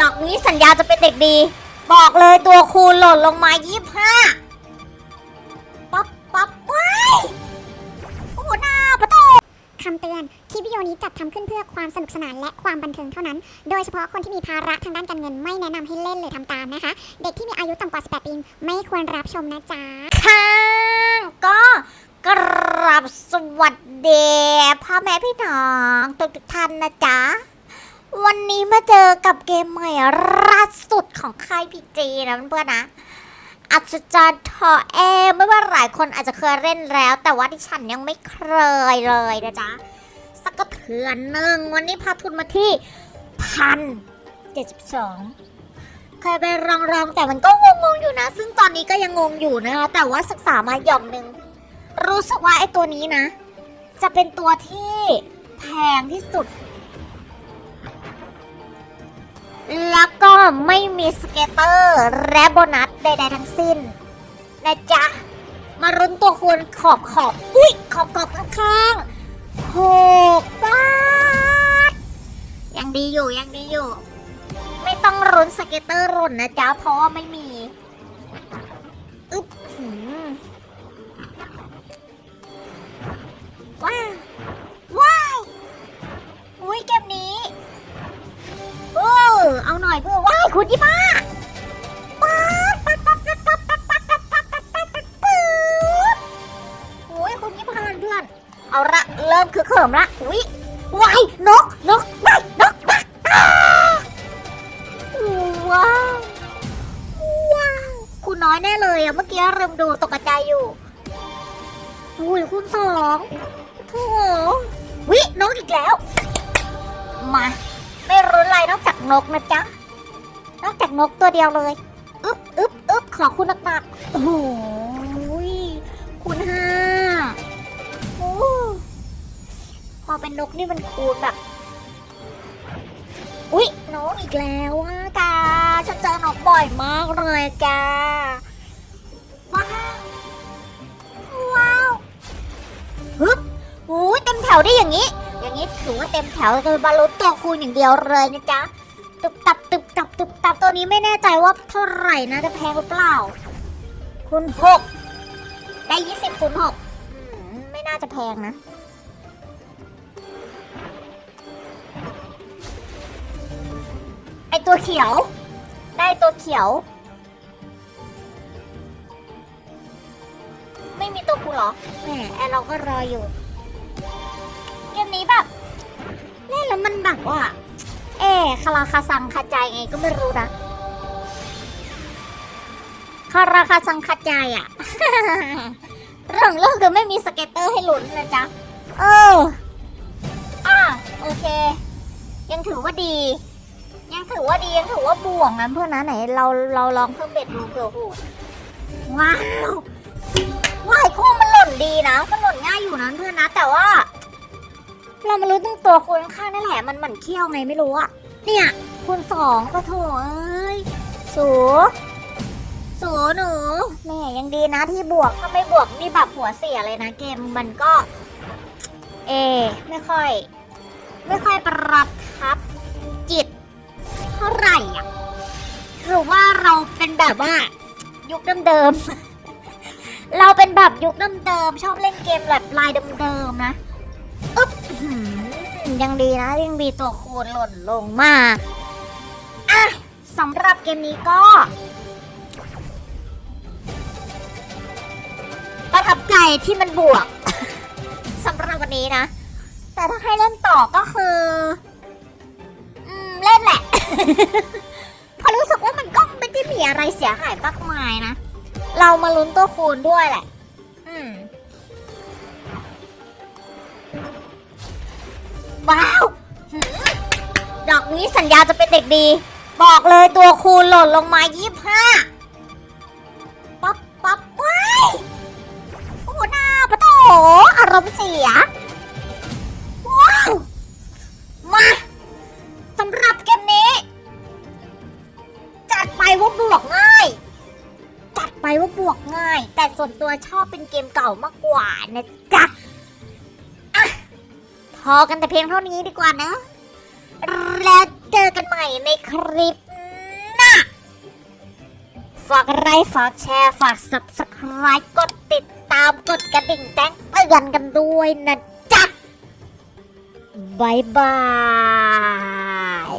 ดอกนี้สัญญาจะเป็นเด็กดี บอกเลยตัวคูณหล่นลงมายี่ห้าปั๊บปั๊บว้ายโอ้หน้าประโตคำเตือน คลิปวิดีโอนี้จัดทำขึ้นเพื่อความสนุกสนานและความบันเทิงเท่านั้น โดยเฉพาะคนที่มีภาระทางด้านการเงินไม่แนะนำให้เล่นหรือทำตามนะคะ เด็กที่มีอายุต่ำกว่า 18 ปี ไม่ควรรับชมนะจ๊ะ ค่ะ ก็กราบสวัสดีพ่อแม่พี่น้องทุกท่านนะจ๊ะ วันนี้มาเจอกับเกมใหม่ล่าสุดของค่ายพีจีนะเพื่อนๆนะอัศจรรย์ทอเอไม่ว่าหลายคนอาจจะเคยเล่นแล้ว แต่ว่าที่ฉันยังไม่เคยเลยนะจ๊ะ สักกระเถือนหนึ่งวันนี้พาทุนมาที่พันเจ็ดสิบสองเคยไปลองๆแต่มันก็งงๆอยู่นะ ซึ่งตอนนี้ก็ยังงงอยู่นะคะแต่ว่าศึกษามาหย่อมหนึ่งรู้สึกว่าไอ้ตัวนี้นะ จะเป็นตัวที่แพงที่สุด ไม่มี scatter และโบนัสใดๆทั้งสิ้น นะจ๊ะ มาลุ้นตัวคูณขอบขอบอุ้ยขอบขอบข้างๆหกบาทยังดีอยู่ยังดีอยู่ ไม่ต้องลุ้น scatter ลุ้นนะจ๊ะ เพราะว่าไม่มีาดป๊าโอ้ยคุณยี่ป้าเพื่อน เอาละเริ่มคือเขิมละอุ้ยว้ายนกนกว้ายนกว้ายอ้าว้าวว้าวคุณน้อยแน่เลยอะเมื่อกี้เริ่มดูตกใจอยู่อุ้ยคุณสองโอ้วินกอีกแล้ว มา ไม่รู้อะไรนอกจากนกนะจ๊ะ นอกจากนกตัวเดียวเลยอึ๊บอึ๊บอึ๊บขอคุณหนักๆโอ้โหยคูณห้าโอ้พอเป็นนกนี่มันคูณแบบ อุ๊ยนกอีกแล้วอะกาฉันเจอนกบ่อยมากเลยกาว้าวว้าวฮึบอุ้ยเต็มแถวได้อย่างนี้ อย่างนี้ถือว่าเต็มแถวเลยบารุตตัวคูณอย่างเดียวเลยนะจ๊ะตึบตับตึบ ตัวนี้ไม่แน่ใจว่าเท่าไหร่นะจะแพงหรือเปล่า คูณหกได้ยี่สิบคูณหกไม่น่าจะแพงนะไอตัวเขียว ได้ตัวเขียว ไม่มีตัวคูเหรอแหมแอร์เราก็รออยู่ คาราคาซังคาใจไงก็ไม่รู้นะคาราคาซังคาใจอะเรื่องเรื่องคือไม่มีสเก็ตเตอร์ให้ลุ้นนะจ๊ะ เอออะโอเค ยังถือว่าดี ยังถือว่าดียังถือว่าบวกนะเพื่อนนะไหนเราเราลองเพิ่มเบ็ดดูเผื่อหูว้าวว้ายคู่มันหล่นดีนะมันหล่นง่ายอยู่นะเพื่อนนะ แต่ว่า เรามารู้ตั้งตัวคูณข้างๆนั่นแหละมันหมันเขี้ยวไงไม่รู้อะ เนี่ยคูณสองก็โถเอ้ยสูสูหนูแม่ยังดีนะที่บวกถ้าไม่บวกนี่แบบหัวเสียเลยนะเกมมันก็ เอ ไม่ค่อย ไม่ค่อยประทับจิต เท่าไหร่อะหรือว่าเราเป็นแบบว่า ยุคเดิมๆเราเป็นแบบยุคเดิมๆชอบเล่นเกมแบบลายเดิมๆนะอึ๊บอื้อหือ ยังดีนะยังมีตัวคูณหล่นลงมา อะสำหรับเกมนี้ก็ ประทับใจที่มันบวกสำหรับวันนี้นะ แต่ถ้าให้เล่นต่อก็คืออเล่นแหละเพราะรู้สึกว่ามันก็ไม่ได้มีอะไรเสียหายมากมายนะ เรามาลุ้นตัวคูณด้วยแหละ อืม ว้าว ดอกนี้สัญญาจะเป็นเด็กดี บอกเลยตัวคูณหล่นลงมายี่ห้าปั๊บปั๊บว้ายโอ้หน้าปะโถอารมณ์เสีย ว้าว มาสำหรับเกมนี้ จัดไปว่าบวกง่าย จัดไปว่าบวกง่าย แต่ส่วนตัวชอบเป็นเกมเก่ามากกว่านะจ๊ะ อกันแต่เพียงเท่านี้ดีกว่านะ แล้วเจอกันใหม่ในคลิปหน้า ฝากไลค์ฝากแชร์ ฝาก subscribe กดติดตามกดกระดิ่งแจ้งเตือนกันด้วยนะจ๊ะบายบาย